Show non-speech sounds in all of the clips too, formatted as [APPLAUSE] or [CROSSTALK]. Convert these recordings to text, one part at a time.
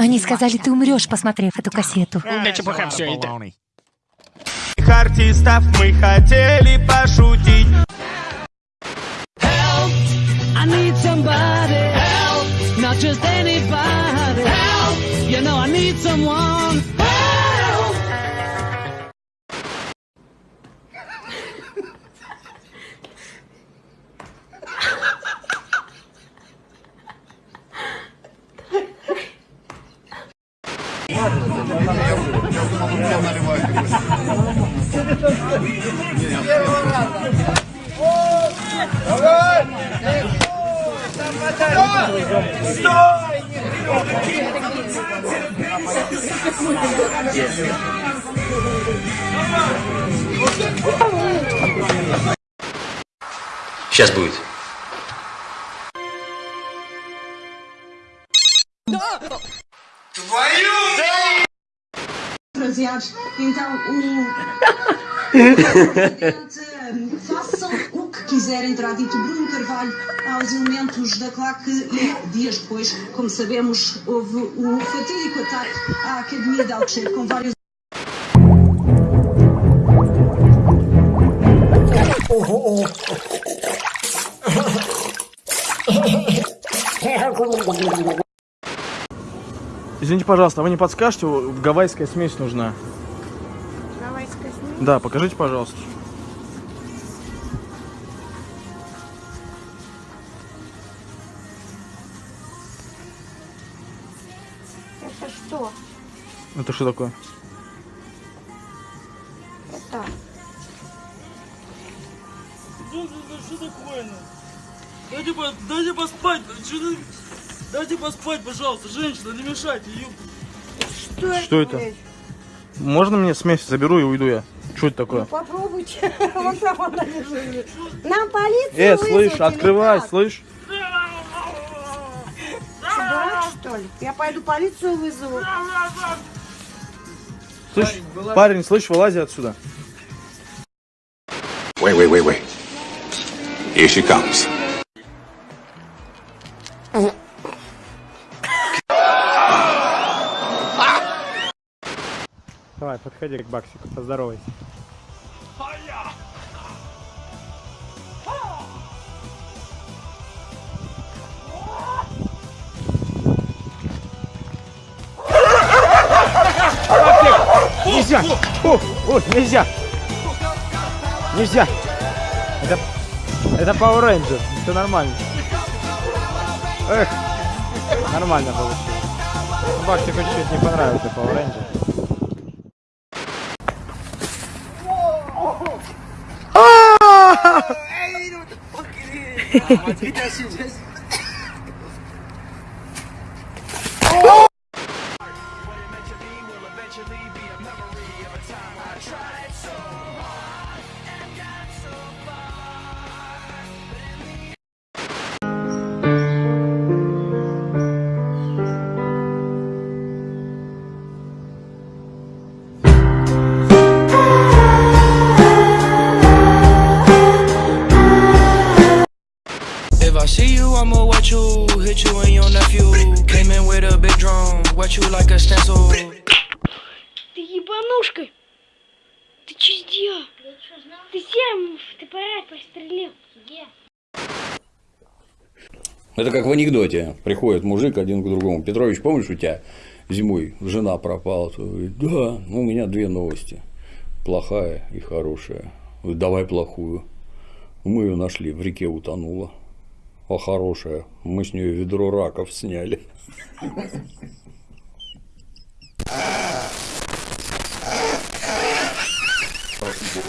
Они сказали, ты умрешь, посмотрев эту кассету. Да чепуха все это. Артистов мы хотели пошутить. I need somebody help, not just anybody help. You know I need someone Сейчас будет. baseados. Então, o. Façam o que quiserem, terá dito Bruno Carvalho aos elementos da claque e dias depois, como sabemos, houve o fatídico ataque à Academia de Alcochete com vários. Извините, пожалуйста, а вы не подскажете, гавайская смесь нужна? Да, покажите, пожалуйста. Это что? Это что такое? Это... Что такое? Дайте, по- дайте поспать. Дайте поспать, пожалуйста, женщина, не мешайте. ёп. Что, Что это? блядь? Можно мне смесь заберу и уйду я? Что это такое? Попробуйте. [LAUGHS] Вон там она лежит. Нам полицию Э, слышь, открывай, слышь. Что, дурак, что ли? Я пойду полицию вызову. Слышь, парень, слышь, вылази отсюда. Wait, wait, wait, wait. Here she comes. Подходи к Баксику, поздоровайся. Нельзя! О, о, нельзя! Нельзя! Это, это Power Ranger, все нормально. Эх, нормально получилось. Баксику чуть-чуть не понравился Power Ranger. 啊我今天是 hit you and your nephew. Came in with a big drum, wet you like a stencil. Ты ебанушка! Ты че сделал? Ты всем ты парад прострелил. Это как в анекдоте. Приходит мужик один к другому. Петрович, помнишь, у тебя зимой жена пропала? Говорит, да, ну, у меня две новости. Плохая и хорошая. Говорит, Давай плохую. Мы ее нашли, в реке утонула а хорошая. Мы с нее ведро раков сняли. Спасибо,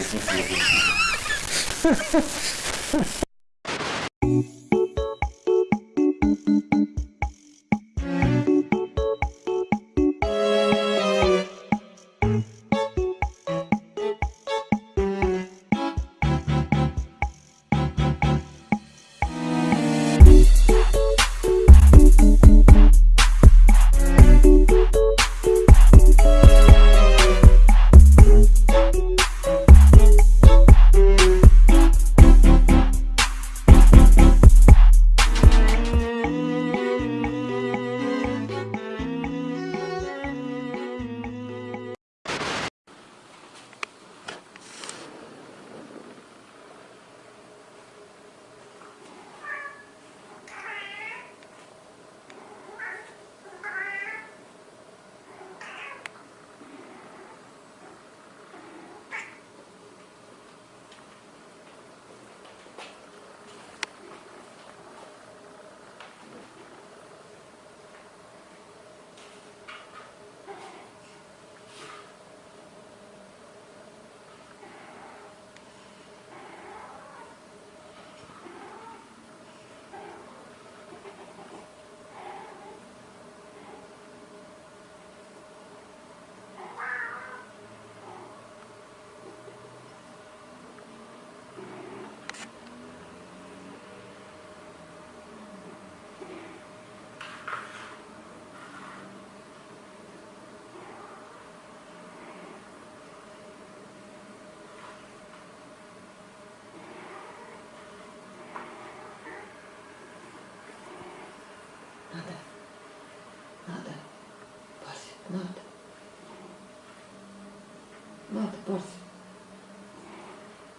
Надо, Барс.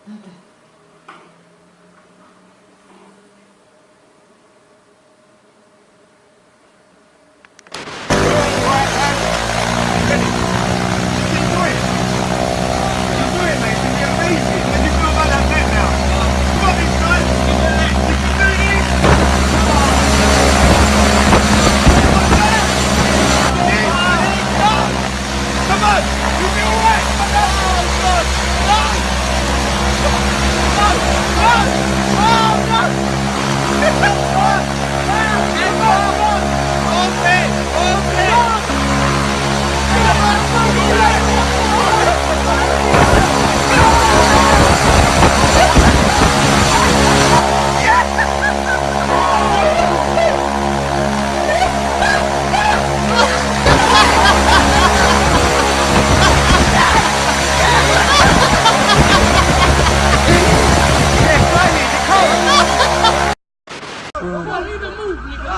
Надо.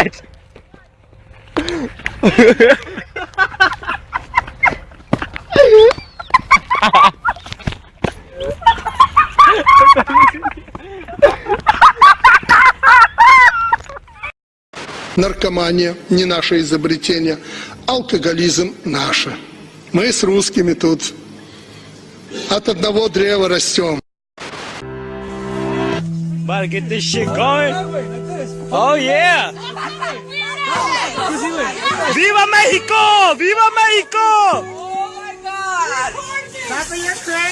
Блять! Наркомания не наше изобретение, алкоголизм наше. Мы с русскими тут от одного древа растем. About to. Oh yeah. ¡Viva México! ¡Viva México! Oh my God.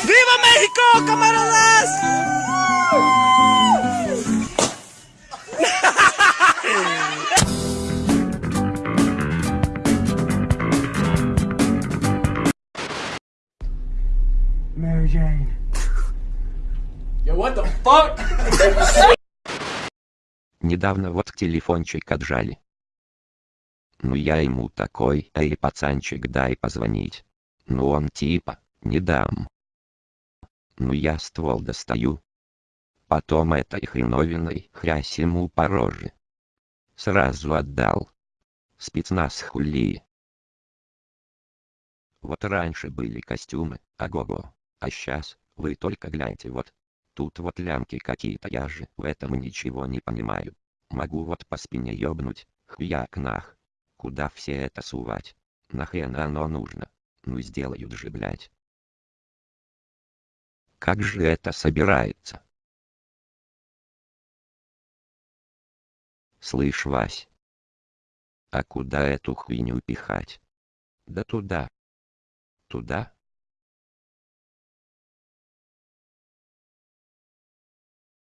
¡Viva México, camaradas! Mary Jane. Yo, what the fuck? [LAUGHS] Недавно вот телефончик отжали. Ну я ему такой, эй пацанчик дай позвонить. Ну он типа, не дам. Ну я ствол достаю. Потом этой хреновиной хрясь ему по роже. Сразу отдал. Спецназ хули. Вот раньше были костюмы, ого-го. А сейчас, вы только гляньте вот. Тут вот лямки какие-то, я же в этом ничего не понимаю. Могу вот по спине ёбнуть, хьяк нах. Куда все это сувать? Нахрен оно нужно? Ну сделают же, блять. Как же это собирается? Слышь, Вась. А куда эту хуйню пихать? Да туда. Туда?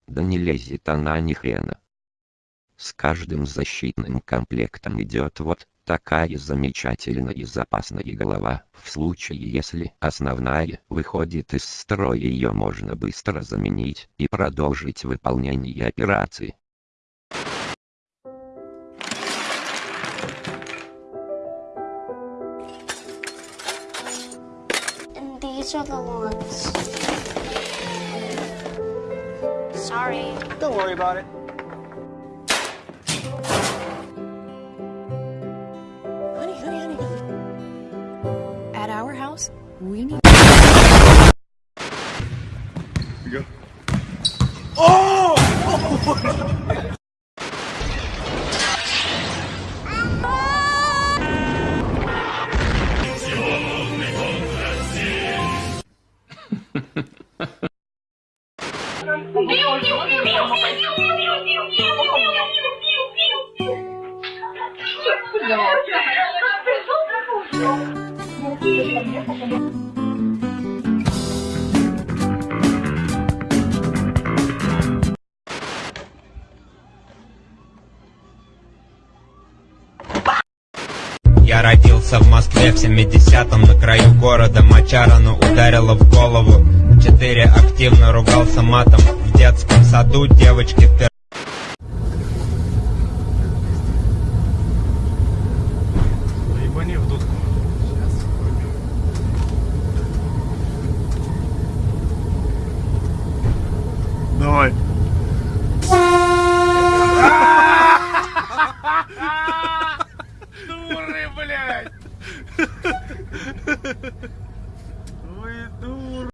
Да не лезет она ни хрена. С каждым защитным комплектом идет вот такая замечательная и запасная голова. В случае если основная выходит из строя ее можно быстро заменить и продолжить выполнение операции. These are the ones. Sorry. Don't worry about it. Я родился в Москве в 70-м на краю города Мочарану ударило в голову. Четыре активно ругался матом В детском саду девочки